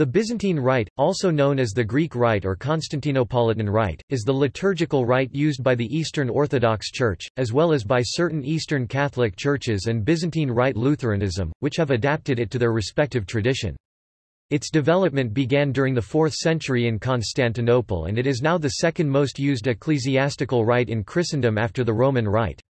The Byzantine Rite, also known as the Greek Rite or Constantinopolitan Rite, is the liturgical rite used by the Eastern Orthodox Church, as well as by certain Eastern Catholic churches and Byzantine Rite Lutheranism, which have adapted it to their respective tradition. Its development began during the 4th century in Constantinople and it is now the second most used ecclesiastical rite in Christendom after the Roman Rite.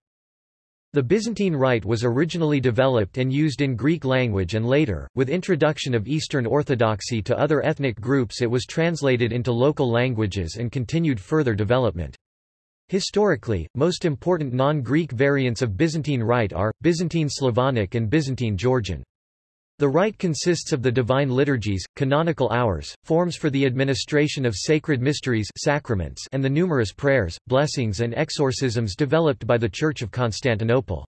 The Byzantine Rite was originally developed and used in Greek language and later, with introduction of Eastern Orthodoxy to other ethnic groups it was translated into local languages and continued further development. Historically, most important non-Greek variants of Byzantine Rite are, Byzantine Slavonic and Byzantine Georgian. The rite consists of the divine liturgies, canonical hours, forms for the administration of sacred mysteries sacraments and the numerous prayers, blessings and exorcisms developed by the Church of Constantinople.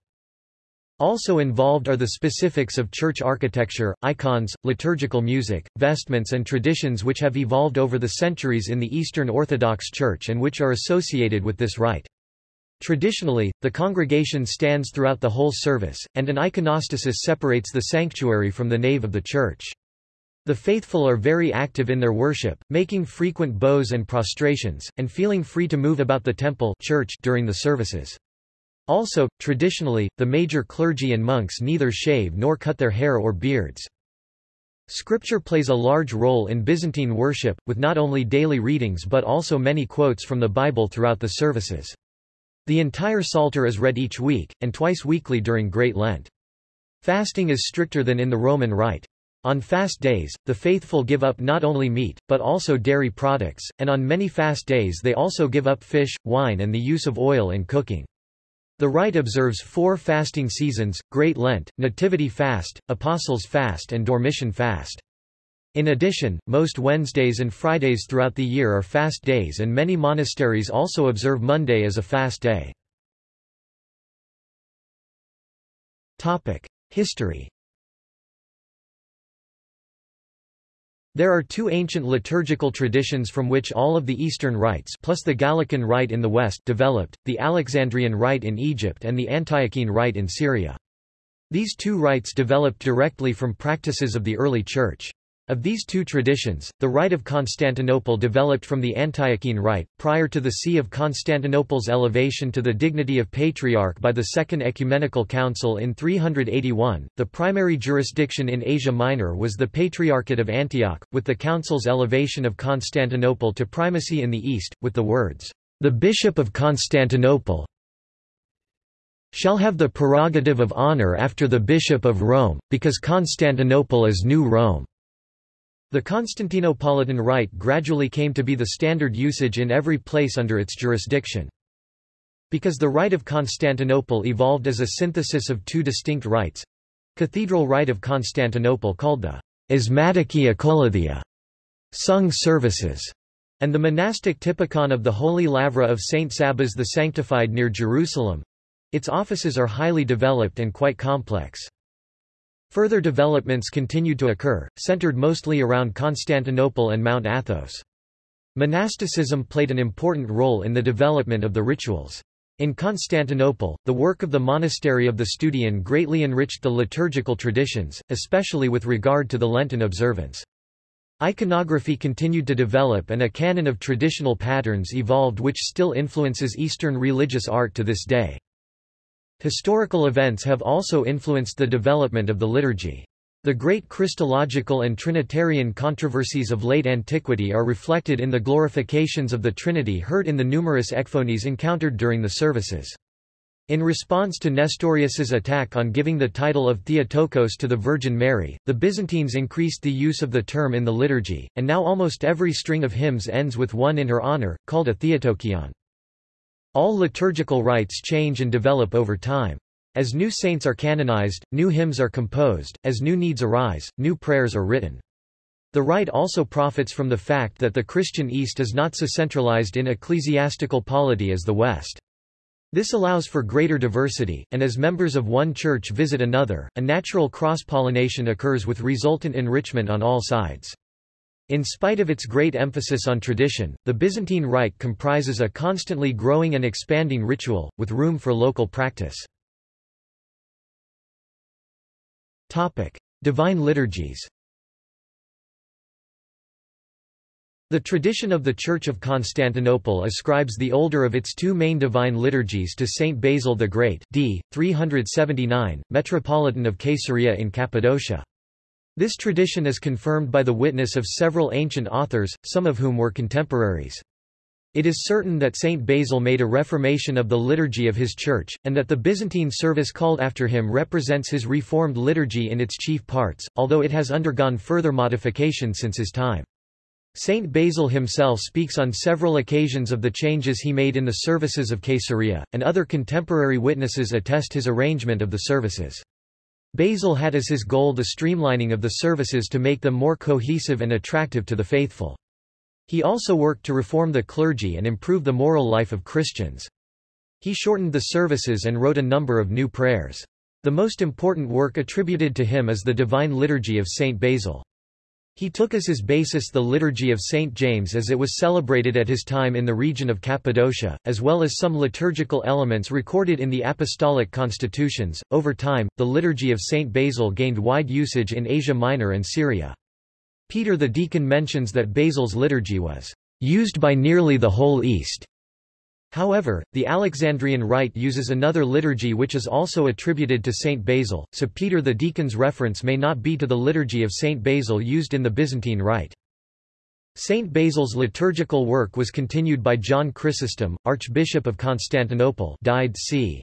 Also involved are the specifics of church architecture, icons, liturgical music, vestments and traditions which have evolved over the centuries in the Eastern Orthodox Church and which are associated with this rite. Traditionally, the congregation stands throughout the whole service, and an iconostasis separates the sanctuary from the nave of the church. The faithful are very active in their worship, making frequent bows and prostrations, and feeling free to move about the temple church during the services. Also, traditionally, the major clergy and monks neither shave nor cut their hair or beards. Scripture plays a large role in Byzantine worship, with not only daily readings but also many quotes from the Bible throughout the services. The entire Psalter is read each week, and twice weekly during Great Lent. Fasting is stricter than in the Roman Rite. On fast days, the faithful give up not only meat, but also dairy products, and on many fast days they also give up fish, wine and the use of oil in cooking. The rite observes four fasting seasons, Great Lent, Nativity Fast, Apostles' Fast and Dormition Fast. In addition, most Wednesdays and Fridays throughout the year are fast days and many monasteries also observe Monday as a fast day. History There are two ancient liturgical traditions from which all of the Eastern rites plus the Gallican rite in the West developed, the Alexandrian rite in Egypt and the Antiochene rite in Syria. These two rites developed directly from practices of the early Church. Of these two traditions, the Rite of Constantinople developed from the Antiochene Rite, prior to the See of Constantinople's elevation to the dignity of Patriarch by the Second Ecumenical Council in 381. The primary jurisdiction in Asia Minor was the Patriarchate of Antioch, with the Council's elevation of Constantinople to primacy in the east, with the words, The Bishop of Constantinople shall have the prerogative of honor after the Bishop of Rome, because Constantinople is New Rome. The Constantinopolitan Rite gradually came to be the standard usage in every place under its jurisdiction. Because the Rite of Constantinople evolved as a synthesis of two distinct rites Cathedral Rite of Constantinople called the Asmatiki Akolouthia, sung services, and the monastic typicon of the Holy Lavra of Saint Sabas the Sanctified near Jerusalem. Its offices are highly developed and quite complex. Further developments continued to occur, centered mostly around Constantinople and Mount Athos. Monasticism played an important role in the development of the rituals. In Constantinople, the work of the monastery of the Studian greatly enriched the liturgical traditions, especially with regard to the Lenten observance. Iconography continued to develop and a canon of traditional patterns evolved which still influences Eastern religious art to this day. Historical events have also influenced the development of the liturgy. The great Christological and Trinitarian controversies of late antiquity are reflected in the glorifications of the Trinity heard in the numerous ekphonies encountered during the services. In response to Nestorius's attack on giving the title of Theotokos to the Virgin Mary, the Byzantines increased the use of the term in the liturgy, and now almost every string of hymns ends with one in her honor, called a Theotokion. All liturgical rites change and develop over time. As new saints are canonized, new hymns are composed, as new needs arise, new prayers are written. The rite also profits from the fact that the Christian East is not so centralized in ecclesiastical polity as the West. This allows for greater diversity, and as members of one church visit another, a natural cross-pollination occurs with resultant enrichment on all sides. In spite of its great emphasis on tradition, the Byzantine Rite comprises a constantly growing and expanding ritual, with room for local practice. Divine liturgies The tradition of the Church of Constantinople ascribes the older of its two main divine liturgies to Saint Basil the Great d. 379, Metropolitan of Caesarea in Cappadocia. This tradition is confirmed by the witness of several ancient authors, some of whom were contemporaries. It is certain that Saint Basil made a reformation of the liturgy of his church, and that the Byzantine service called after him represents his reformed liturgy in its chief parts, although it has undergone further modification since his time. Saint Basil himself speaks on several occasions of the changes he made in the services of Caesarea, and other contemporary witnesses attest his arrangement of the services. Basil had as his goal the streamlining of the services to make them more cohesive and attractive to the faithful. He also worked to reform the clergy and improve the moral life of Christians. He shortened the services and wrote a number of new prayers. The most important work attributed to him is the Divine Liturgy of Saint Basil. He took as his basis the Liturgy of St. James as it was celebrated at his time in the region of Cappadocia, as well as some liturgical elements recorded in the apostolic constitutions. Over time, the Liturgy of St. Basil gained wide usage in Asia Minor and Syria. Peter the Deacon mentions that Basil's liturgy was used by nearly the whole East. However, the Alexandrian Rite uses another liturgy which is also attributed to Saint Basil, so Peter the Deacon's reference may not be to the liturgy of Saint Basil used in the Byzantine Rite. Saint Basil's liturgical work was continued by John Chrysostom, Archbishop of Constantinople died c.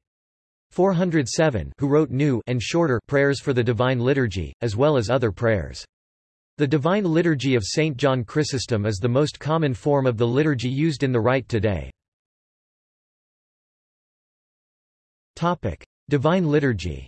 407 who wrote new and shorter prayers for the Divine Liturgy, as well as other prayers. The Divine Liturgy of Saint John Chrysostom is the most common form of the liturgy used in the Rite today. Divine Liturgy.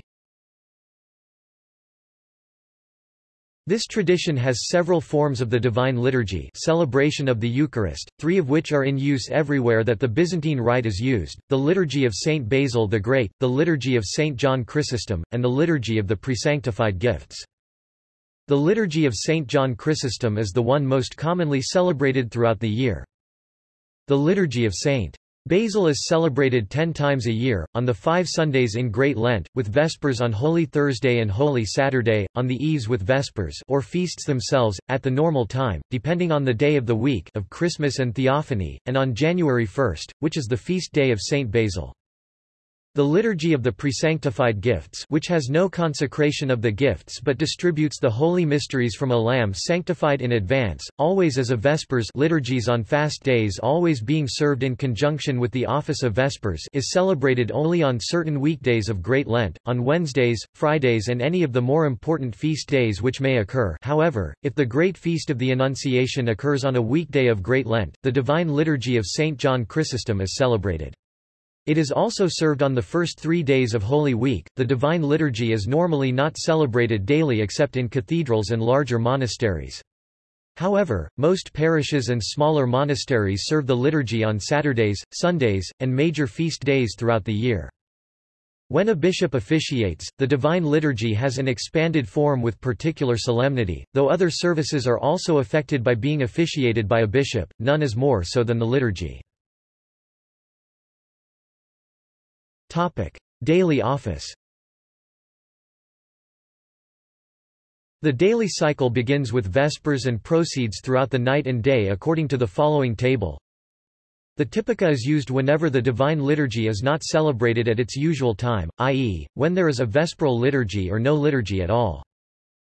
This tradition has several forms of the Divine Liturgy celebration of the Eucharist, three of which are in use everywhere that the Byzantine Rite is used, the Liturgy of Saint Basil the Great, the Liturgy of Saint John Chrysostom, and the Liturgy of the Presanctified Gifts. The Liturgy of Saint John Chrysostom is the one most commonly celebrated throughout the year. The Liturgy of Saint Basil is celebrated ten times a year, on the five Sundays in Great Lent, with Vespers on Holy Thursday and Holy Saturday, on the Eves with Vespers or feasts themselves, at the normal time, depending on the day of the week of Christmas and Theophany, and on January 1, which is the feast day of Saint Basil. The Liturgy of the Presanctified Gifts which has no consecration of the gifts but distributes the holy mysteries from a lamb sanctified in advance, always as a Vespers liturgies on fast days always being served in conjunction with the office of Vespers is celebrated only on certain weekdays of Great Lent, on Wednesdays, Fridays and any of the more important feast days which may occur however, if the Great Feast of the Annunciation occurs on a weekday of Great Lent, the Divine Liturgy of St. John Chrysostom is celebrated. It is also served on the first three days of Holy Week. The Divine Liturgy is normally not celebrated daily except in cathedrals and larger monasteries. However, most parishes and smaller monasteries serve the liturgy on Saturdays, Sundays, and major feast days throughout the year. When a bishop officiates, the Divine Liturgy has an expanded form with particular solemnity, though other services are also affected by being officiated by a bishop, none is more so than the liturgy. Topic: Daily office. The daily cycle begins with Vespers and proceeds throughout the night and day according to the following table. The Typica is used whenever the Divine Liturgy is not celebrated at its usual time, i.e., when there is a Vesperal liturgy or no liturgy at all.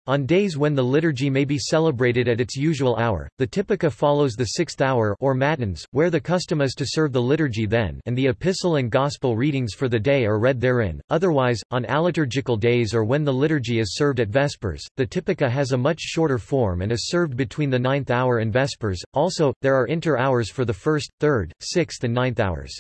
On days when the liturgy may be celebrated at its usual hour, the Typica follows the sixth hour or matins, where the custom is to serve the liturgy then and the epistle and gospel readings for the day are read therein. Otherwise, on aliturgical days or when the liturgy is served at Vespers, the Typica has a much shorter form and is served between the ninth hour and Vespers. Also, there are inter-hours for the first, third, sixth and ninth hours.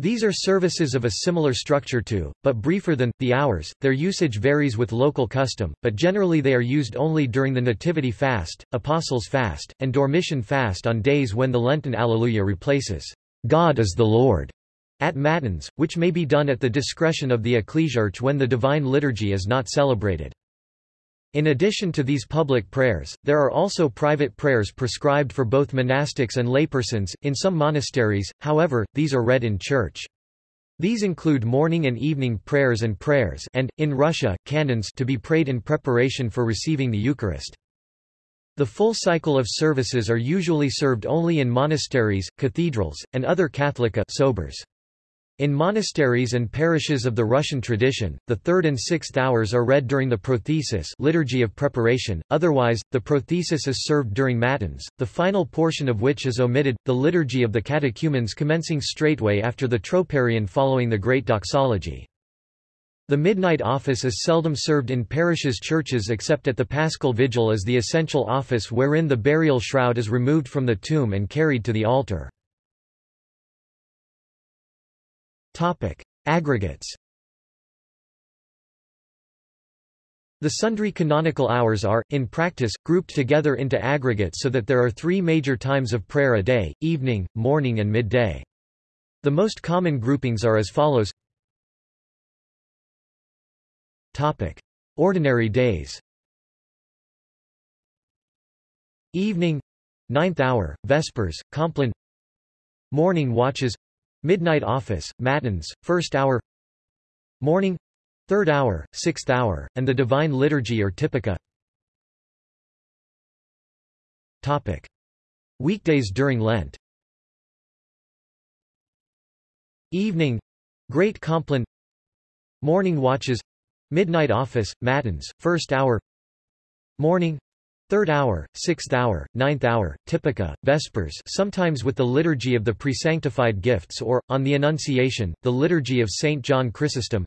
These are services of a similar structure to, but briefer than, the hours. Their usage varies with local custom, but generally they are used only during the Nativity fast, Apostles' fast, and Dormition fast on days when the Lenten Alleluia replaces, God is the Lord, at Matins, which may be done at the discretion of the ecclesiarch when the Divine Liturgy is not celebrated. In addition to these public prayers, there are also private prayers prescribed for both monastics and laypersons, in some monasteries, however, these are read in church. These include morning and evening prayers and prayers and, in Russia, canons to be prayed in preparation for receiving the Eucharist. The full cycle of services are usually served only in monasteries, cathedrals, and other Catholic sobors. In monasteries and parishes of the Russian tradition, the third and sixth hours are read during the prothesis liturgy of preparation, otherwise, the prothesis is served during matins, the final portion of which is omitted, the liturgy of the catechumens commencing straightway after the troparion following the Great Doxology. The midnight office is seldom served in parishes' churches except at the Paschal Vigil as the essential office wherein the burial shroud is removed from the tomb and carried to the altar. Topic: Aggregates. The sundry canonical hours are, in practice, grouped together into aggregates so that there are three major times of prayer a day, evening, morning and midday. The most common groupings are as follows Topic. Ordinary days Evening Ninth hour, Vespers, Compline Morning watches Midnight office, matins, first hour. Morning third hour, sixth hour, and the Divine Liturgy or Typica. Topic. Weekdays during Lent. Evening Great Compline. Morning watches Midnight office, matins, first hour. Morning Third hour, sixth hour, ninth hour, typica, vespers sometimes with the liturgy of the presanctified gifts or, on the Annunciation, the liturgy of St. John Chrysostom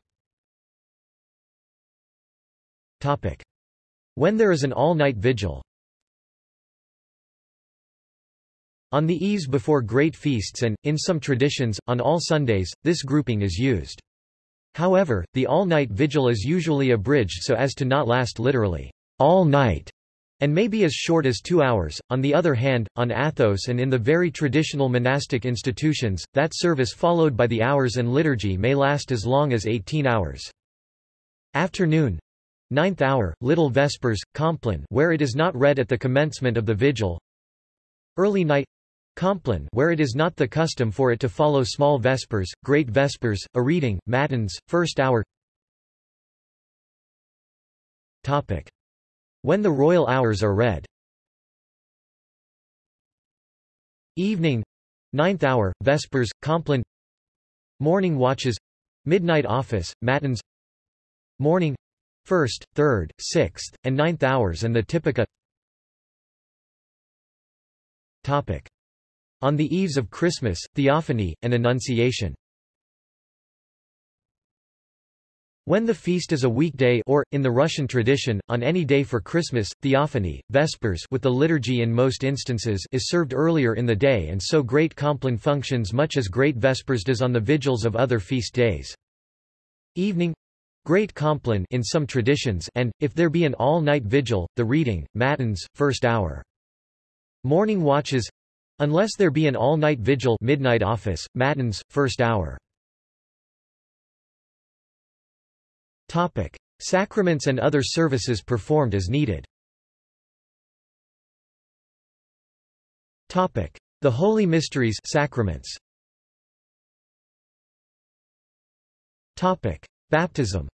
Topic. When there is an all-night vigil On the eves before great feasts and, in some traditions, on all Sundays, this grouping is used. However, the all-night vigil is usually abridged so as to not last literally all night and may be as short as two hours. On the other hand, on Athos and in the very traditional monastic institutions, that service followed by the hours and liturgy may last as long as 18 hours. Afternoon Ninth hour, Little Vespers, Compline where it is not read at the commencement of the vigil Early night Compline where it is not the custom for it to follow small Vespers, Great Vespers, a reading, Matins, first hour Topic. When the royal hours are read. Evening Ninth hour, Vespers, Compline. Morning watches Midnight office, Matins. Morning First, third, sixth, and ninth hours and the Typica. Topic. On the eves of Christmas, Theophany, and Annunciation When the feast is a weekday or, in the Russian tradition, on any day for Christmas, Theophany, Vespers with the liturgy in most instances is served earlier in the day and so Great Compline functions much as Great Vespers does on the vigils of other feast days. Evening Great Compline in some traditions and, if there be an all-night vigil, the reading, Matins, first hour. Morning watches Unless there be an all-night vigil midnight office, Matins, first hour. Topic. Sacraments and other services performed as needed Topic. The Holy Mysteries sacraments. Topic. Baptism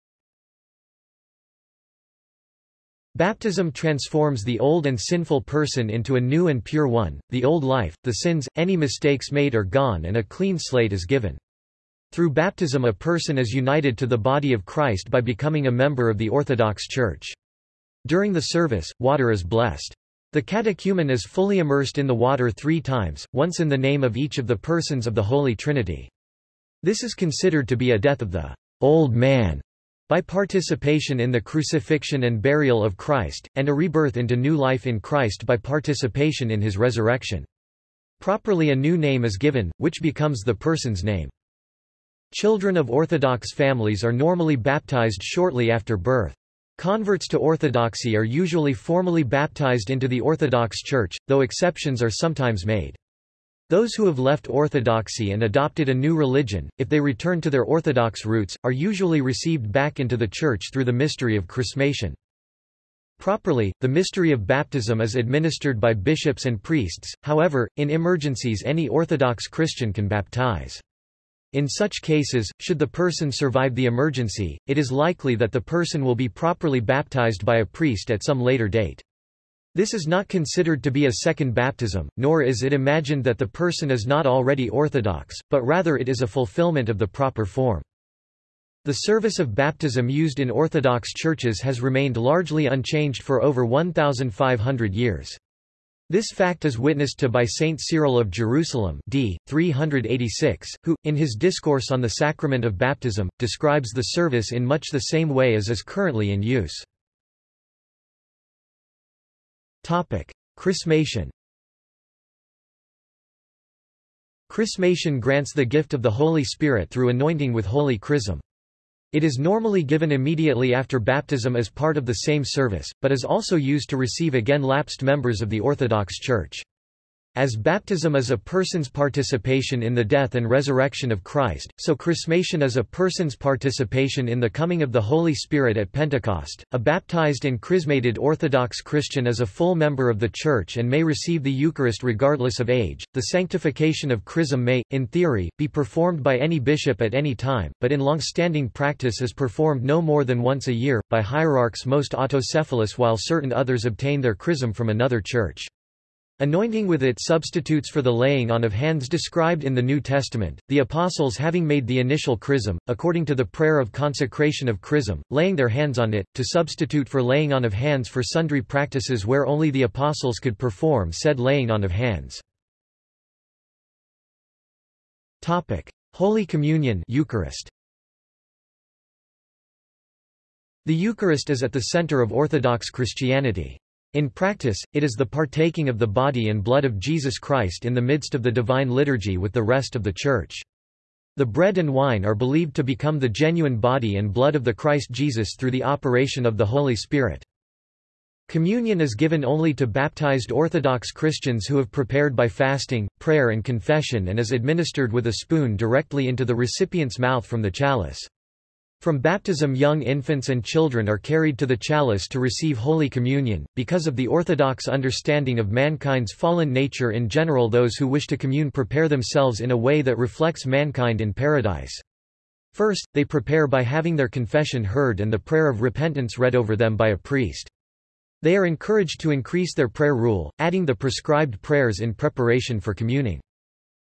Baptism transforms the old and sinful person into a new and pure one, the old life, the sins, any mistakes made are gone and a clean slate is given. Through baptism a person is united to the body of Christ by becoming a member of the Orthodox Church. During the service, water is blessed. The catechumen is fully immersed in the water three times, once in the name of each of the persons of the Holy Trinity. This is considered to be a death of the old man by participation in the crucifixion and burial of Christ, and a rebirth into new life in Christ by participation in his resurrection. Properly a new name is given, which becomes the person's name. Children of Orthodox families are normally baptized shortly after birth. Converts to Orthodoxy are usually formally baptized into the Orthodox Church, though exceptions are sometimes made. Those who have left Orthodoxy and adopted a new religion, if they return to their Orthodox roots, are usually received back into the Church through the mystery of chrismation. Properly, the mystery of baptism is administered by bishops and priests, however, in emergencies any Orthodox Christian can baptize. In such cases, should the person survive the emergency, it is likely that the person will be properly baptized by a priest at some later date. This is not considered to be a second baptism, nor is it imagined that the person is not already Orthodox, but rather it is a fulfillment of the proper form. The service of baptism used in Orthodox churches has remained largely unchanged for over 1,500 years. This fact is witnessed to by Saint Cyril of Jerusalem d. 386, who, in his discourse on the sacrament of baptism, describes the service in much the same way as is currently in use. Chrismation Chrismation grants the gift of the Holy Spirit through anointing with holy chrism. It is normally given immediately after baptism as part of the same service, but is also used to receive again lapsed members of the Orthodox Church. As baptism is a person's participation in the death and resurrection of Christ, so chrismation is a person's participation in the coming of the Holy Spirit at Pentecost. A baptized and chrismated Orthodox Christian is a full member of the Church and may receive the Eucharist regardless of age. The sanctification of chrism may, in theory, be performed by any bishop at any time, but in long-standing practice is performed no more than once a year, by hierarchs most autocephalous while certain others obtain their chrism from another church. Anointing with it substitutes for the laying on of hands described in the New Testament, the apostles having made the initial chrism, according to the prayer of consecration of chrism, laying their hands on it, to substitute for laying on of hands for sundry practices where only the apostles could perform said laying on of hands. Holy Communion Eucharist. The Eucharist is at the center of Orthodox Christianity. In practice, it is the partaking of the body and blood of Jesus Christ in the midst of the divine liturgy with the rest of the Church. The bread and wine are believed to become the genuine body and blood of the Christ Jesus through the operation of the Holy Spirit. Communion is given only to baptized Orthodox Christians who have prepared by fasting, prayer and confession and is administered with a spoon directly into the recipient's mouth from the chalice. From baptism young infants and children are carried to the chalice to receive Holy Communion. Because of the orthodox understanding of mankind's fallen nature in general those who wish to commune prepare themselves in a way that reflects mankind in paradise. First, they prepare by having their confession heard and the prayer of repentance read over them by a priest. They are encouraged to increase their prayer rule, adding the prescribed prayers in preparation for communing.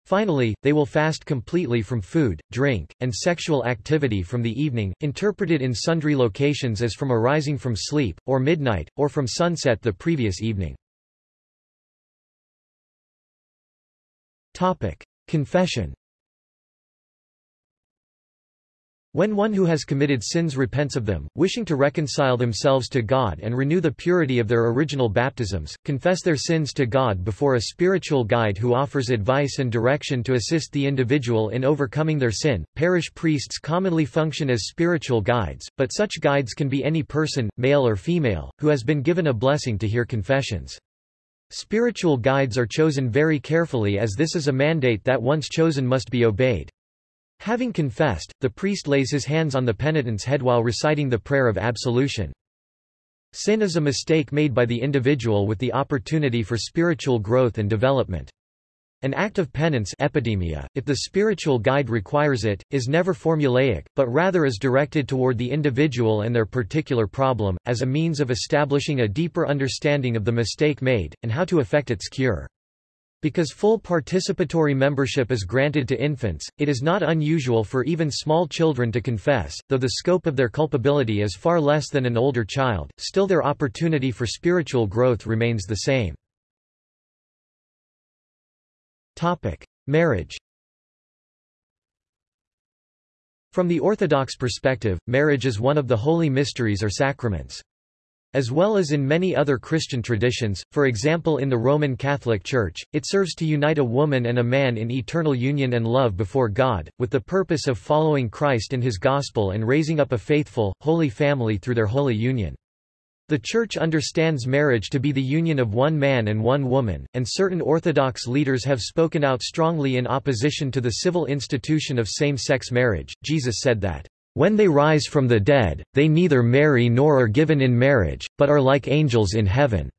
Finally, they will fast completely from food, drink, and sexual activity from the evening, interpreted in sundry locations as from arising from sleep, or midnight, or from sunset the previous evening. Confession When one who has committed sins repents of them, wishing to reconcile themselves to God and renew the purity of their original baptisms, confess their sins to God before a spiritual guide who offers advice and direction to assist the individual in overcoming their sin, parish priests commonly function as spiritual guides, but such guides can be any person, male or female, who has been given a blessing to hear confessions. Spiritual guides are chosen very carefully as this is a mandate that once chosen must be obeyed. Having confessed, the priest lays his hands on the penitent's head while reciting the prayer of absolution. Sin is a mistake made by the individual with the opportunity for spiritual growth and development. An act of penance epidemia, if the spiritual guide requires it, is never formulaic, but rather is directed toward the individual and their particular problem, as a means of establishing a deeper understanding of the mistake made, and how to effect its cure. Because full participatory membership is granted to infants, it is not unusual for even small children to confess, though the scope of their culpability is far less than an older child, still their opportunity for spiritual growth remains the same. Topic. Marriage From the Orthodox perspective, marriage is one of the holy mysteries or sacraments. As well as in many other Christian traditions, for example in the Roman Catholic Church, it serves to unite a woman and a man in eternal union and love before God, with the purpose of following Christ and his gospel and raising up a faithful, holy family through their holy union. The Church understands marriage to be the union of one man and one woman, and certain Orthodox leaders have spoken out strongly in opposition to the civil institution of same-sex marriage. Jesus said that when they rise from the dead, they neither marry nor are given in marriage, but are like angels in heaven."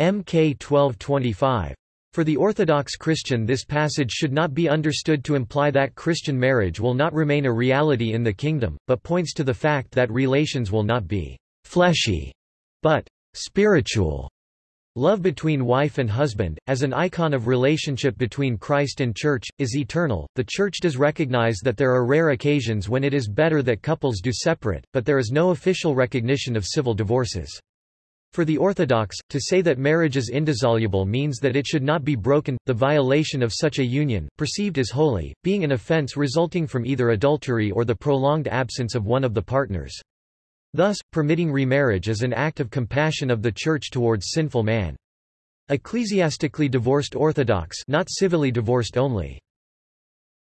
Mk 1225. For the Orthodox Christian this passage should not be understood to imply that Christian marriage will not remain a reality in the kingdom, but points to the fact that relations will not be «fleshy», but «spiritual». Love between wife and husband, as an icon of relationship between Christ and Church, is eternal. The Church does recognize that there are rare occasions when it is better that couples do separate, but there is no official recognition of civil divorces. For the Orthodox, to say that marriage is indissoluble means that it should not be broken, the violation of such a union, perceived as holy, being an offense resulting from either adultery or the prolonged absence of one of the partners. Thus, permitting remarriage is an act of compassion of the Church towards sinful man. Ecclesiastically divorced Orthodox not civilly divorced only.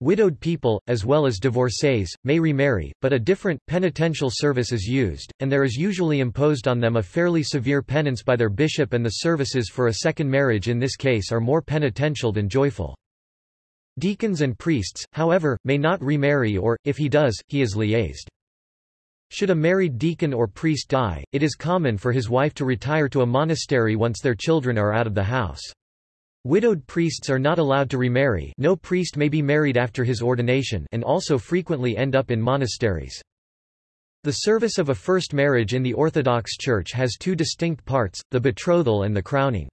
Widowed people, as well as divorcees, may remarry, but a different, penitential service is used, and there is usually imposed on them a fairly severe penance by their bishop and the services for a second marriage in this case are more penitential than joyful. Deacons and priests, however, may not remarry or, if he does, he is laicized. Should a married deacon or priest die, it is common for his wife to retire to a monastery once their children are out of the house. Widowed priests are not allowed to remarry no priest may be married after his ordination and also frequently end up in monasteries. The service of a first marriage in the Orthodox Church has two distinct parts, the betrothal and the crowning.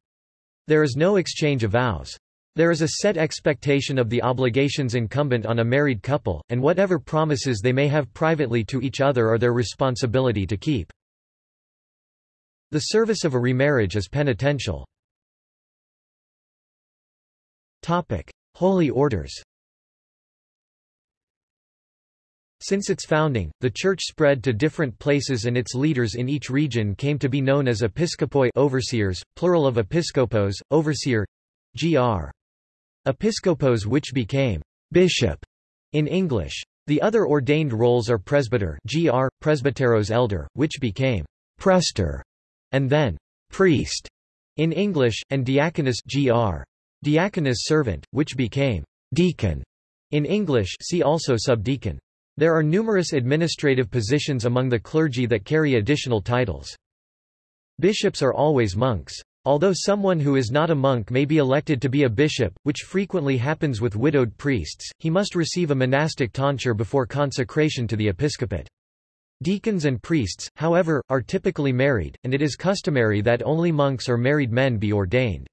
There is no exchange of vows. There is a set expectation of the obligations incumbent on a married couple, and whatever promises they may have privately to each other are their responsibility to keep. The service of a remarriage is penitential. Topic: Holy Orders. Since its founding, the Church spread to different places and its leaders in each region came to be known as episkopoi overseers, plural of episkopos, overseer, gr. Episkopos which became bishop in English. The other ordained roles are presbyter gr. presbyteros elder, which became prester, and then priest in English, and diaconus gr. diaconus servant, which became deacon in English see also subdeacon. There are numerous administrative positions among the clergy that carry additional titles. Bishops are always monks. Although someone who is not a monk may be elected to be a bishop, which frequently happens with widowed priests, he must receive a monastic tonsure before consecration to the episcopate. Deacons and priests, however, are typically married, and it is customary that only monks or married men be ordained.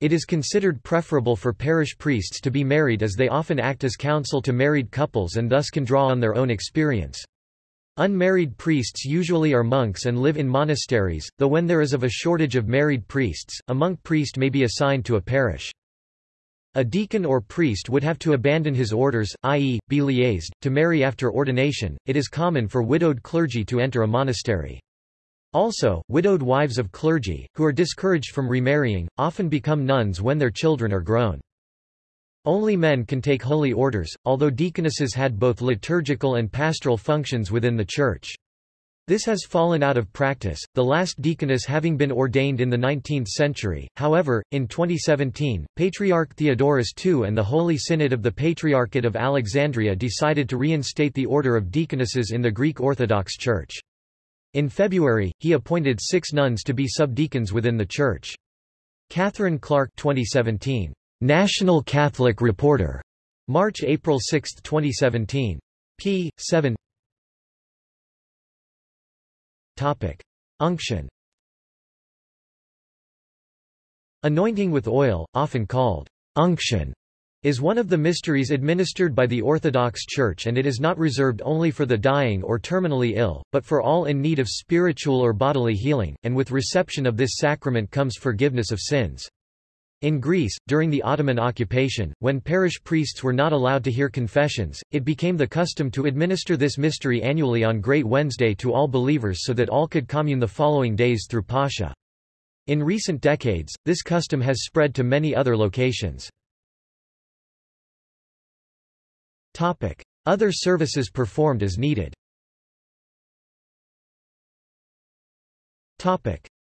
It is considered preferable for parish priests to be married as they often act as counsel to married couples and thus can draw on their own experience. Unmarried priests usually are monks and live in monasteries, though when there is of a shortage of married priests, a monk priest may be assigned to a parish. A deacon or priest would have to abandon his orders, i.e., be laicized, to marry after ordination. It is common for widowed clergy to enter a monastery. Also, widowed wives of clergy, who are discouraged from remarrying, often become nuns when their children are grown. Only men can take holy orders, although deaconesses had both liturgical and pastoral functions within the Church. This has fallen out of practice, the last deaconess having been ordained in the 19th century. However, in 2017, Patriarch Theodoros II and the Holy Synod of the Patriarchate of Alexandria decided to reinstate the order of deaconesses in the Greek Orthodox Church. In February, he appointed six nuns to be subdeacons within the Church. Catherine Clark 2017. National Catholic Reporter. March-April 6, 2017. p. 7 Topic. Unction Anointing with oil, often called unction, is one of the mysteries administered by the Orthodox Church and it is not reserved only for the dying or terminally ill, but for all in need of spiritual or bodily healing, and with reception of this sacrament comes forgiveness of sins. In Greece, during the Ottoman occupation, when parish priests were not allowed to hear confessions, it became the custom to administer this mystery annually on Great Wednesday to all believers so that all could commune the following days through Pascha. In recent decades, this custom has spread to many other locations. Other services performed as needed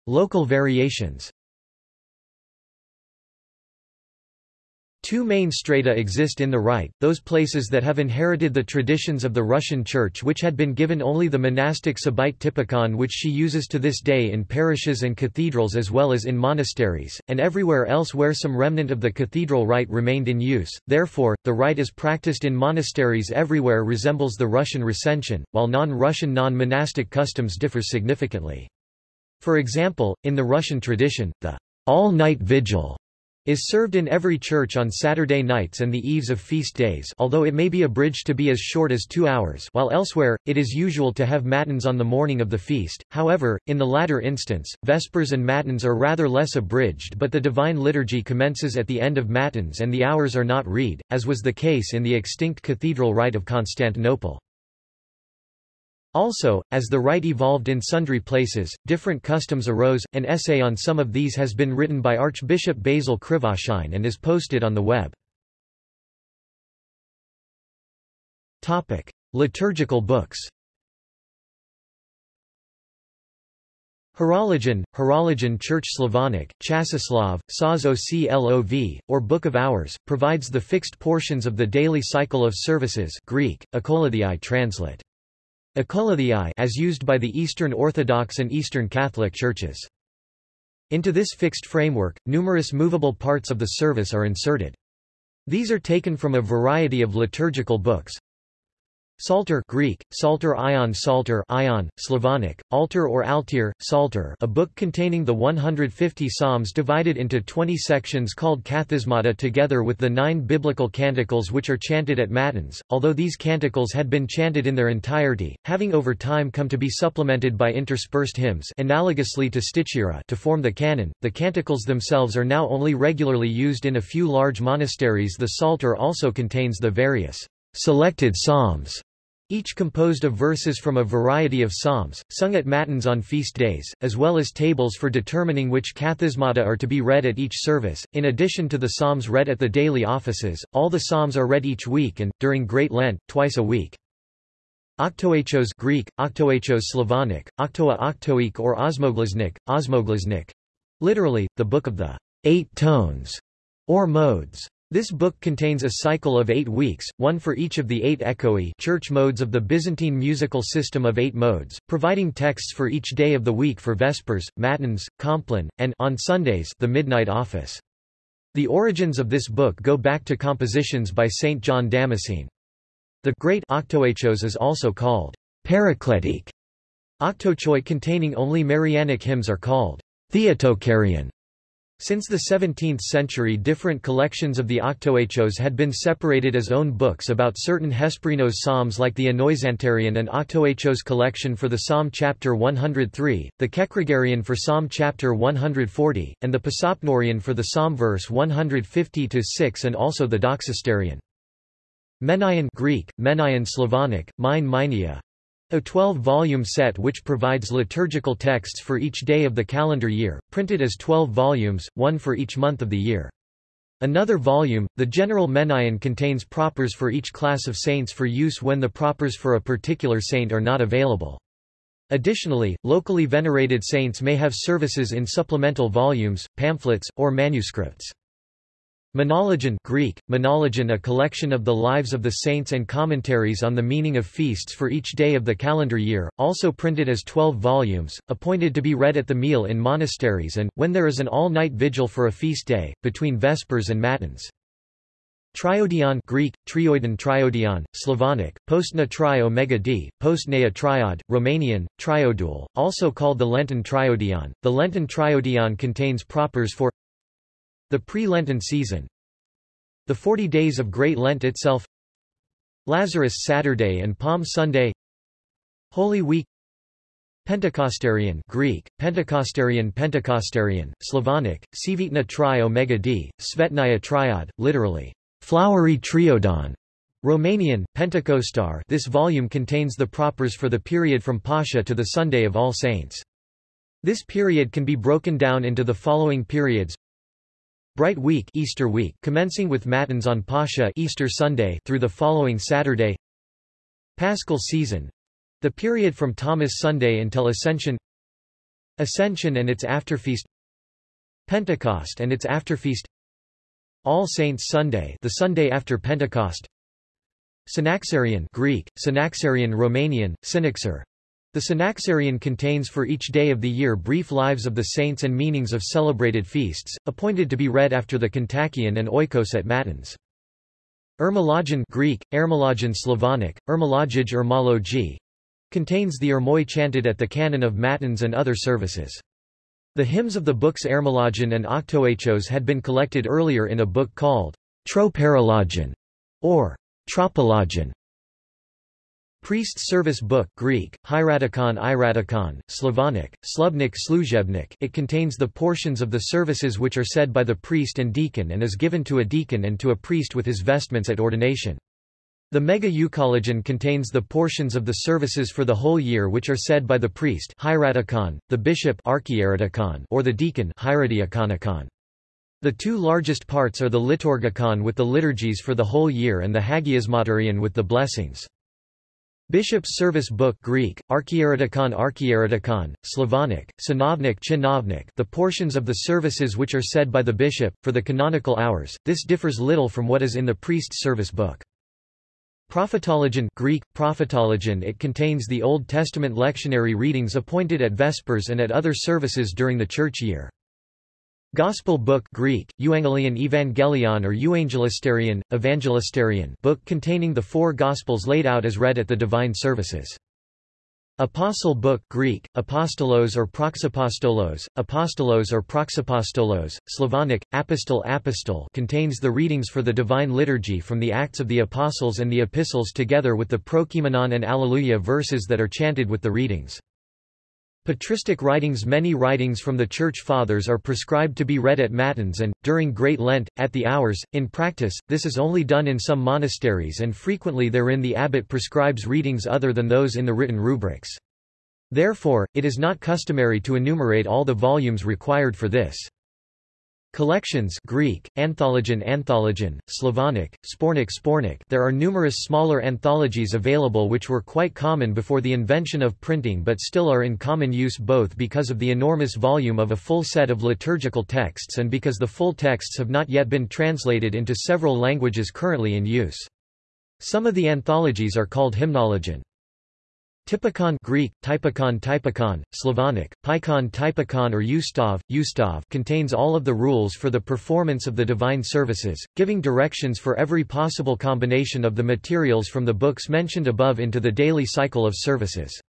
Local variations Two main strata exist in the Rite, those places that have inherited the traditions of the Russian Church which had been given only the monastic Sabbaite Typikon which she uses to this day in parishes and cathedrals as well as in monasteries, and everywhere else where some remnant of the cathedral rite remained in use, therefore, the rite as practiced in monasteries everywhere resembles the Russian recension, while non-Russian non-monastic customs differ significantly. For example, in the Russian tradition, the all-night vigil is served in every church on Saturday nights and the eves of feast days although it may be abridged to be as short as two hours while elsewhere, it is usual to have matins on the morning of the feast, however, in the latter instance, vespers and matins are rather less abridged but the Divine Liturgy commences at the end of matins and the hours are not read, as was the case in the extinct Cathedral Rite of Constantinople. Also, as the rite evolved in sundry places, different customs arose. An essay on some of these has been written by Archbishop Basil Krivoshein and is posted on the web. Topic: Liturgical books. Horologion, Horologion Church Slavonic, Chasoslov, Saz Oclov, or Book of Hours, provides the fixed portions of the daily cycle of services Greek, translate. Ecolathii as used by the Eastern Orthodox and Eastern Catholic churches. Into this fixed framework, numerous movable parts of the service are inserted. These are taken from a variety of liturgical books, Psalter Greek, Psalterion Psalter Ion, Slavonic, Altar or Altir, Psalter a book containing the 150 psalms divided into 20 sections called Kathismata together with the nine biblical canticles which are chanted at Matins, although these canticles had been chanted in their entirety, having over time come to be supplemented by interspersed hymns analogously to stichira to form the canon, the canticles themselves are now only regularly used in a few large monasteries. The Psalter also contains the various selected psalms, each composed of verses from a variety of psalms, sung at matins on feast days, as well as tables for determining which kathismata are to be read at each service. In addition to the psalms read at the daily offices, all the psalms are read each week and, during Great Lent, twice a week. Octoechos Greek, Octoechos Slavonic, Octoa Octoik or Osmoglasnik, Osmoglasnik, literally, the Book of the Eight Tones, or Modes. This book contains a cycle of eight weeks, one for each of the eight echoe church modes of the Byzantine musical system of eight modes, providing texts for each day of the week for Vespers, Matins, Compline, and on Sundays the Midnight Office. The origins of this book go back to compositions by Saint John Damascene. The Great Octoechos is also called Paracletic. Octochoi containing only Marianic hymns are called Theotokarion. Since the 17th century different collections of the Octoechos had been separated as own books about certain Hesperinos psalms like the Anoixantarion and Octoechos collection for the Psalm chapter 103, the Kekregarion for Psalm chapter 140, and the Pasopnorion for the Psalm verse 150-6 and also the Doxasterion. Menaion Greek, Menaion Slavonic, Mine Minia, a 12-volume set which provides liturgical texts for each day of the calendar year, printed as 12 volumes, one for each month of the year. Another volume, the General Menaion contains propers for each class of saints for use when the propers for a particular saint are not available. Additionally, locally venerated saints may have services in supplemental volumes, pamphlets, or manuscripts. Menologion Greek, menologion a collection of the lives of the saints and commentaries on the meaning of feasts for each day of the calendar year, also printed as twelve volumes, appointed to be read at the meal in monasteries and, when there is an all-night vigil for a feast day, between Vespers and Matins. Triodion Greek, trioidon triodion, Slavonic, postna trio mega d, postnea triod, Romanian, triodul, also called the Lenten triodion. The Lenten triodion contains propers for the pre-Lenten season. The Forty Days of Great Lent itself. Lazarus Saturday and Palm Sunday. Holy Week. Pentecostarion Greek, Pentecostarion Pentecostarion, Slavonic, Svitna tri omega d, Svetnaya triad, literally, flowery triodon. Romanian, Pentecostar. This volume contains the propers for the period from Pascha to the Sunday of All Saints. This period can be broken down into the following periods Bright Week Easter week commencing with Matins on Pascha Easter Sunday through the following Saturday. Paschal season. The period from Thomas Sunday until Ascension. Ascension and its afterfeast. Pentecost and its afterfeast. All Saints Sunday the Sunday after Pentecost. Synaxarion Greek, Synaxarion Romanian, Synaxar the Synaxarion contains for each day of the year brief lives of the saints and meanings of celebrated feasts, appointed to be read after the Kontakion and Oikos at Matins. Ermologion Greek, Ermologion Slavonic, Ermologij Ermologi, contains the Ermoi chanted at the canon of Matins and other services. The hymns of the books Ermologion and Octoechos had been collected earlier in a book called Troparologion or Tropologion. Priest's Service Book Greek, Hieratikon Iratikon, Slavonic, Slubnik Sluzhebnik it contains the portions of the services which are said by the priest and deacon and is given to a deacon and to a priest with his vestments at ordination. The Mega Euchologion contains the portions of the services for the whole year which are said by the priest Hieratikon, the bishop or the deacon The two largest parts are the Liturgikon with the liturgies for the whole year and the Hagiasmaterion with the blessings. Bishop's Service Book Greek, Archieretikon Archieretikon, Slavonic, Synovnik Chinovnik the portions of the services which are said by the bishop, for the canonical hours, this differs little from what is in the priest's service book. Prophetologion Greek, prophetologion it contains the Old Testament lectionary readings appointed at Vespers and at other services during the church year. Gospel book Greek, Euangelion Evangelion or Euangelisterion, Evangelisterion book containing the four Gospels laid out as read at the divine services. Apostle book Greek, Apostolos or Praxapostolos, Apostolos or Praxapostolos, Slavonic, Apostol Apostol contains the readings for the Divine Liturgy from the Acts of the Apostles and the Epistles together with the Prokeimenon and Alleluia verses that are chanted with the readings. Patristic writings Many writings from the Church Fathers are prescribed to be read at Matins and, during Great Lent, at the hours. In practice, this is only done in some monasteries and frequently therein the abbot prescribes readings other than those in the written rubrics. Therefore, it is not customary to enumerate all the volumes required for this. Collections Greek, Anthologion Anthologion, Slavonic, Spornik Sbornik there are numerous smaller anthologies available which were quite common before the invention of printing but still are in common use both because of the enormous volume of a full set of liturgical texts and because the full texts have not yet been translated into several languages currently in use. Some of the anthologies are called hymnologion. Typikon Greek, typikon typikon, Slavonic, Pikon typikon or Ustav, Ustav contains all of the rules for the performance of the divine services, giving directions for every possible combination of the materials from the books mentioned above into the daily cycle of services.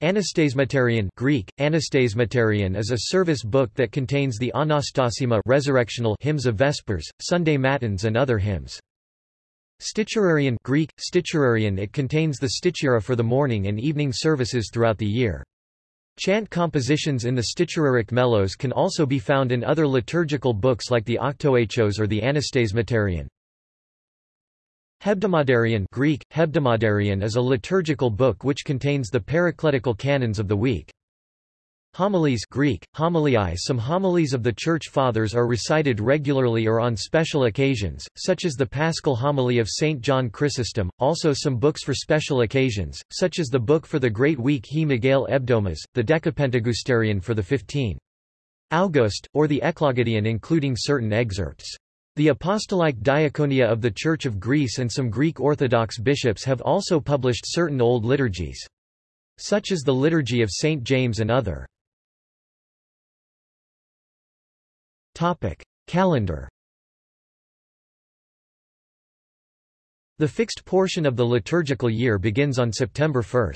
Anastasimatarion Greek, Anastasimatarion is a service book that contains the Anastasima resurrectional hymns of Vespers, Sunday Matins and other hymns. Sticherarion Greek, Sticherarion it contains the stichera for the morning and evening services throughout the year. Chant compositions in the Sticheraric melos can also be found in other liturgical books like the Octoechos or the Anastasimatarion. Hebdomadarion Greek, Hebdomadarion is a liturgical book which contains the paracletical canons of the week. Homilies Greek, homiliae Some homilies of the Church Fathers are recited regularly or on special occasions, such as the Paschal Homily of St. John Chrysostom, also some books for special occasions, such as the book for the Great Week He Miguel Ebdomas, the Decapentagusterion for the 15. August, or the Eklogedion including certain excerpts. The Apostolic Diaconia of the Church of Greece and some Greek Orthodox bishops have also published certain old liturgies. Such as the Liturgy of St. James and other. Topic. Calendar The fixed portion of the liturgical year begins on September 1.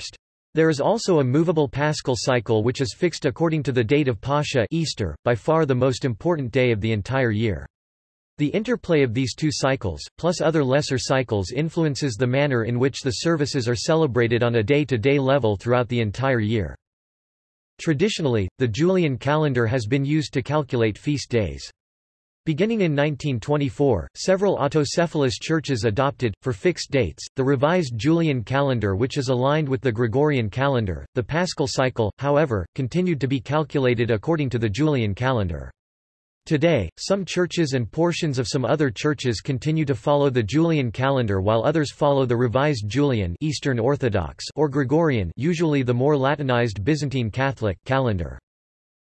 There is also a movable paschal cycle which is fixed according to the date of Pascha Easter, by far the most important day of the entire year. The interplay of these two cycles, plus other lesser cycles influences the manner in which the services are celebrated on a day-to-day -day level throughout the entire year. Traditionally, the Julian calendar has been used to calculate feast days. Beginning in 1924, several autocephalous churches adopted, for fixed dates, the revised Julian calendar which is aligned with the Gregorian calendar. The Paschal cycle, however, continued to be calculated according to the Julian calendar. Today, some churches and portions of some other churches continue to follow the Julian calendar while others follow the revised Julian Eastern Orthodox or Gregorian usually the more Latinized Byzantine Catholic calendar.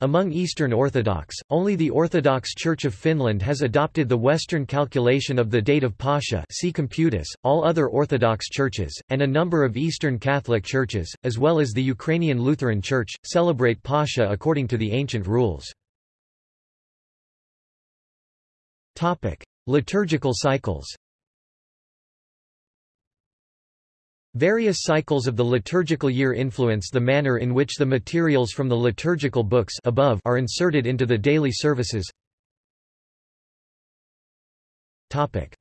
Among Eastern Orthodox, only the Orthodox Church of Finland has adopted the Western calculation of the date of Pascha see Computus, all other Orthodox churches, and a number of Eastern Catholic churches, as well as the Ukrainian Lutheran Church, celebrate Pascha according to the ancient rules. Topic: Liturgical cycles. Various cycles of the liturgical year influence the manner in which the materials from the liturgical books above are inserted into the daily services. Topic: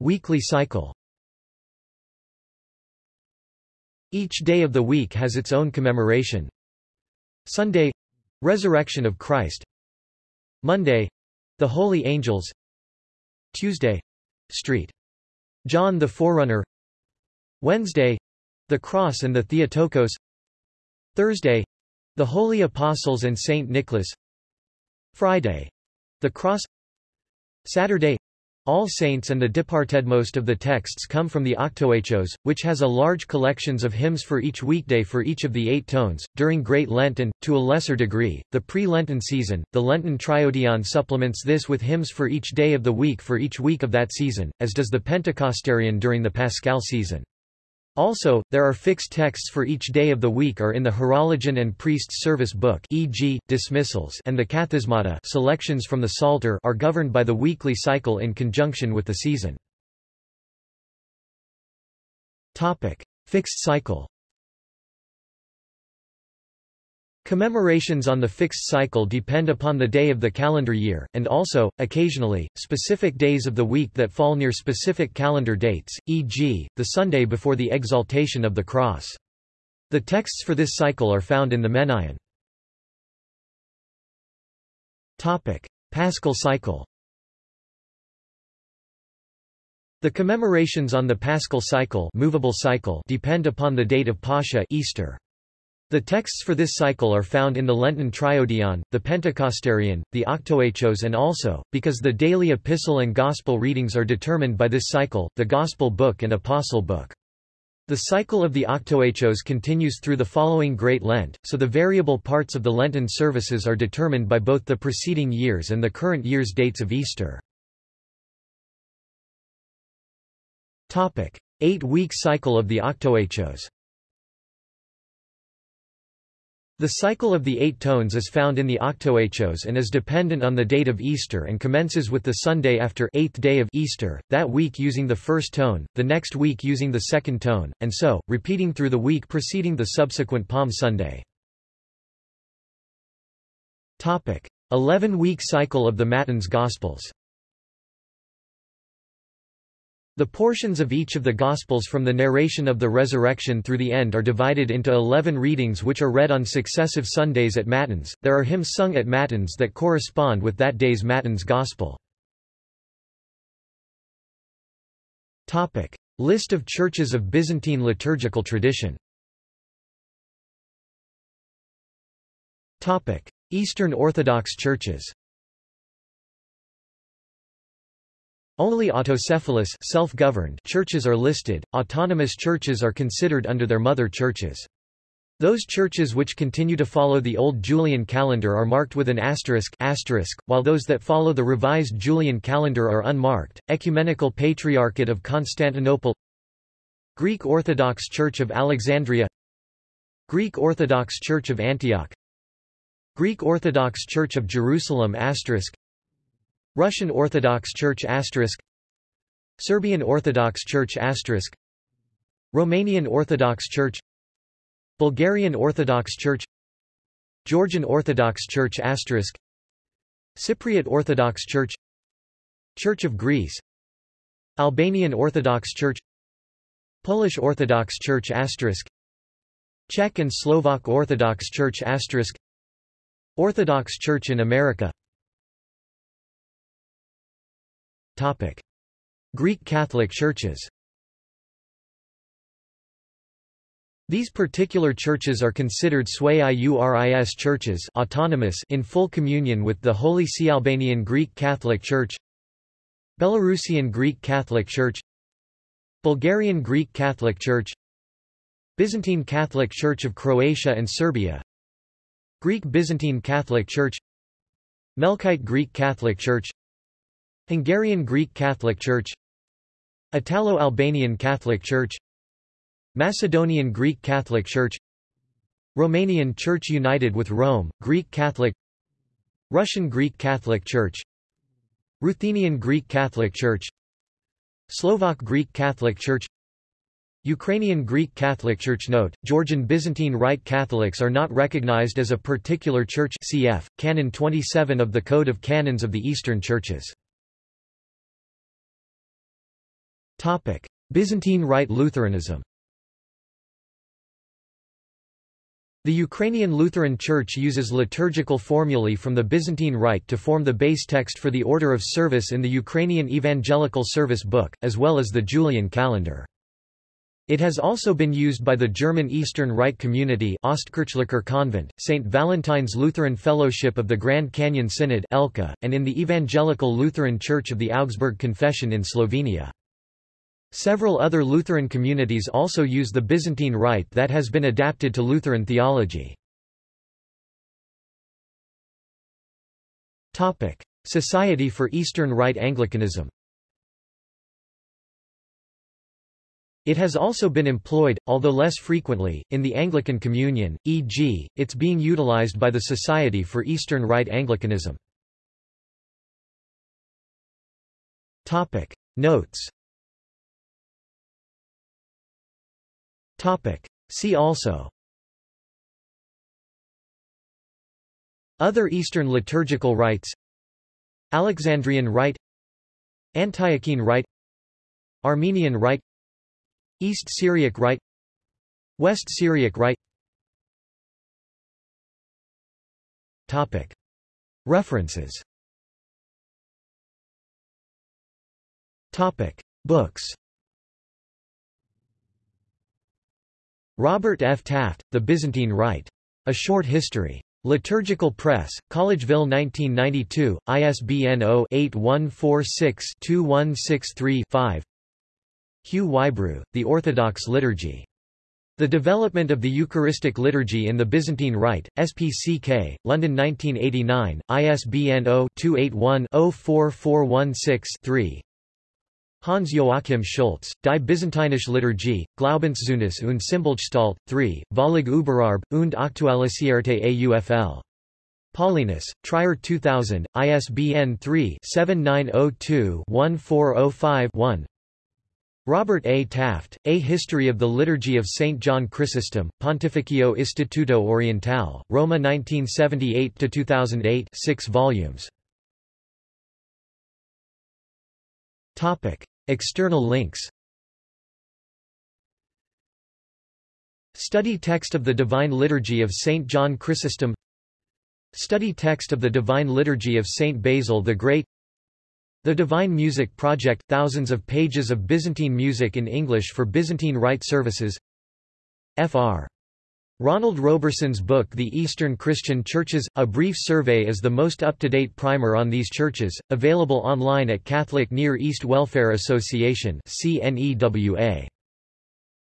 Weekly cycle. Each day of the week has its own commemoration. Sunday Resurrection of Christ. Monday the Holy Angels. Tuesday. Street. John the Forerunner. Wednesday. The Cross and the Theotokos. Thursday. The Holy Apostles and Saint Nicholas. Friday. The Cross. Saturday all Saints and the departed most of the texts come from the Octoechos, which has a large collections of hymns for each weekday for each of the eight tones. During Great Lent and, to a lesser degree, the pre-Lenten season, the Lenten Triodion supplements this with hymns for each day of the week for each week of that season, as does the Pentecostarion during the Paschal season. Also, there are fixed texts for each day of the week are in the Horologion and Priest's Service Book e.g., dismissals and the Kathismata selections from the Psalter are governed by the weekly cycle in conjunction with the season. Topic. Fixed cycle Commemorations on the fixed cycle depend upon the day of the calendar year, and also, occasionally, specific days of the week that fall near specific calendar dates, e.g., the Sunday before the Exaltation of the Cross. The texts for this cycle are found in the Menaion. Paschal cycle The commemorations on the Paschal cycle, movable cycle depend upon the date of Pascha Easter. The texts for this cycle are found in the Lenten Triodion, the Pentecostarion, the Octoechos and also, because the daily epistle and gospel readings are determined by this cycle, the Gospel Book and Apostle Book. The cycle of the Octoechos continues through the following Great Lent, so the variable parts of the Lenten services are determined by both the preceding years and the current year's dates of Easter. Eight-week cycle of the Octoechos the cycle of the eight tones is found in the Octoechos and is dependent on the date of Easter and commences with the Sunday after eighth day of Easter, that week using the first tone, the next week using the second tone, and so, repeating through the week preceding the subsequent Palm Sunday. Eleven-week cycle of the Matins Gospels the portions of each of the Gospels from the narration of the resurrection through the end are divided into eleven readings which are read on successive Sundays at Matins. There are hymns sung at Matins that correspond with that day's Matins Gospel. Topic. List of churches of Byzantine liturgical tradition Topic. Eastern Orthodox churches Only autocephalous self-governed churches are listed, autonomous churches are considered under their mother churches. Those churches which continue to follow the old Julian calendar are marked with an asterisk, asterisk while those that follow the revised Julian calendar are unmarked. Ecumenical Patriarchate of Constantinople Greek Orthodox Church of Alexandria Greek Orthodox Church of Antioch Greek Orthodox Church of Jerusalem asterisk Russian Orthodox Church asterisk Serbian Orthodox Church asterisk Romanian Orthodox Church Bulgarian Orthodox Church Georgian Orthodox Church asterisk Cypriot Orthodox Church Church of Greece Albanian Orthodox Church Polish Orthodox Church asterisk Czech and Slovak Orthodox Church asterisk Orthodox Church in America Topic. Greek Catholic churches These particular churches are considered sui iuris churches autonomous in full communion with the Holy See Albanian Greek Catholic Church Belarusian Greek Catholic Church Bulgarian Greek Catholic Church Byzantine Catholic Church of Croatia and Serbia Greek Byzantine Catholic Church Melkite Greek Catholic Church Hungarian Greek Catholic Church Italo-Albanian Catholic Church Macedonian Greek Catholic Church Romanian Church United with Rome, Greek Catholic Russian Greek Catholic Church Ruthenian Greek Catholic Church Slovak Greek Catholic Church Ukrainian Greek Catholic Church Note, Georgian Byzantine Rite Catholics are not recognized as a particular church cf. Canon 27 of the Code of Canons of the Eastern Churches. Byzantine Rite Lutheranism The Ukrainian Lutheran Church uses liturgical formulae from the Byzantine Rite to form the base text for the order of service in the Ukrainian Evangelical Service Book, as well as the Julian calendar. It has also been used by the German Eastern Rite Community Ostkirchlicher Convent, St. Valentine's Lutheran Fellowship of the Grand Canyon Synod and in the Evangelical Lutheran Church of the Augsburg Confession in Slovenia. Several other Lutheran communities also use the Byzantine Rite that has been adapted to Lutheran theology. Society for Eastern Rite Anglicanism It has also been employed, although less frequently, in the Anglican Communion, e.g., it's being utilized by the Society for Eastern Rite Anglicanism. Notes See also. Other Eastern liturgical rites. Alexandrian Rite. Antiochene Rite. Armenian Rite. East Syriac Rite. West Syriac Rite. Topic. References. Topic. Books Robert F. Taft, The Byzantine Rite. A Short History. Liturgical Press, Collegeville 1992, ISBN 0-8146-2163-5 Hugh Whybrew, The Orthodox Liturgy. The Development of the Eucharistic Liturgy in the Byzantine Rite, SPCK, London 1989, ISBN 0-281-04416-3 Hans Joachim Schulz, Die Byzantinische Liturgie, Glaubenszeugnis und Symbolgestalt, 3, Vollig Überarb, und Aktualisierte AUFL. Paulinus, Trier 2000, ISBN 3-7902-1405-1 Robert A. Taft, A History of the Liturgy of St. John Chrysostom, Pontificio Istituto Orientale, Roma 1978–2008 6 volumes. External links Study text of the Divine Liturgy of St. John Chrysostom Study text of the Divine Liturgy of St. Basil the Great the Divine Music Project – Thousands of pages of Byzantine music in English for Byzantine Rite services Fr. Ronald Roberson's book The Eastern Christian Churches – A Brief Survey is the most up-to-date primer on these churches, available online at Catholic Near East Welfare Association.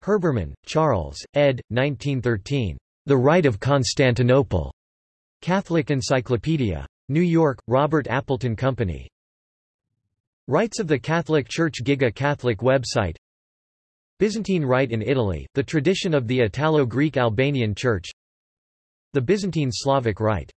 Herbermann, Charles, ed. 1913. The Rite of Constantinople. Catholic Encyclopedia. New York, Robert Appleton Company. Rites of the Catholic Church Giga Catholic website Byzantine Rite in Italy, the tradition of the Italo-Greek Albanian Church The Byzantine Slavic Rite